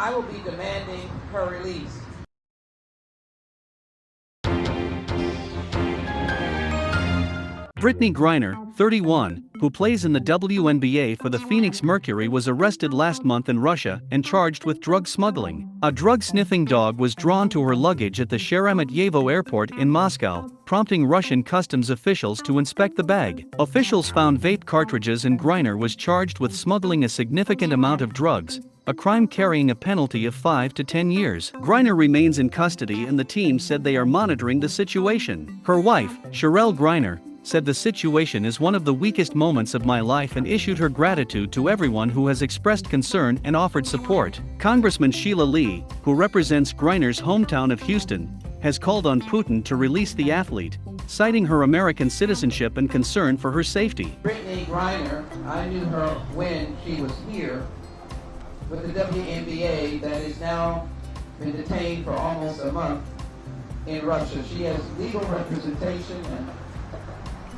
I will be demanding her release. Brittney Griner, 31, who plays in the WNBA for the Phoenix Mercury was arrested last month in Russia and charged with drug smuggling. A drug-sniffing dog was drawn to her luggage at the Sheremetyevo airport in Moscow, prompting Russian customs officials to inspect the bag. Officials found vape cartridges and Griner was charged with smuggling a significant amount of drugs, a crime carrying a penalty of 5 to 10 years. Griner remains in custody and the team said they are monitoring the situation. Her wife, Cherelle Griner, said the situation is one of the weakest moments of my life and issued her gratitude to everyone who has expressed concern and offered support. Congressman Sheila Lee, who represents Griner's hometown of Houston, has called on Putin to release the athlete, citing her American citizenship and concern for her safety. Brittney Griner, I knew her when she was here with the WNBA that has now been detained for almost a month in Russia. She has legal representation and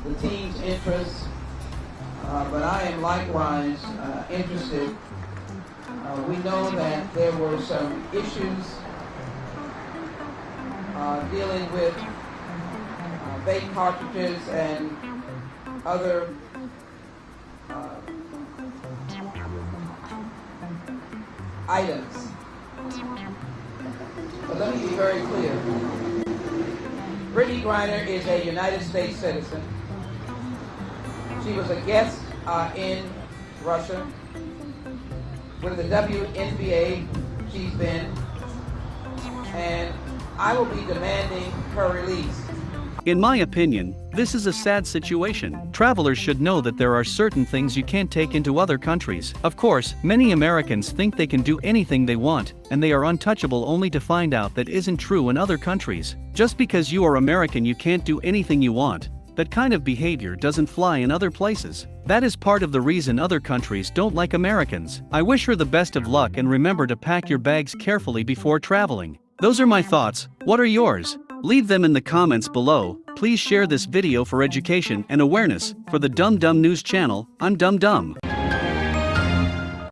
the team's interests, uh, but I am likewise uh, interested. Uh, we know that there were some issues uh, dealing with uh, vape cartridges and other items. But let me be very clear. Brittney Griner is a United States citizen. She was a guest uh, in Russia. With the WNBA, she's been. And I will be demanding her release. In my opinion, this is a sad situation. Travelers should know that there are certain things you can't take into other countries. Of course, many Americans think they can do anything they want, and they are untouchable only to find out that isn't true in other countries. Just because you are American you can't do anything you want, that kind of behavior doesn't fly in other places. That is part of the reason other countries don't like Americans. I wish her the best of luck and remember to pack your bags carefully before traveling. Those are my thoughts, what are yours? Leave them in the comments below, please share this video for education and awareness, for the Dumb Dumb News channel, I'm Dumb Dumb.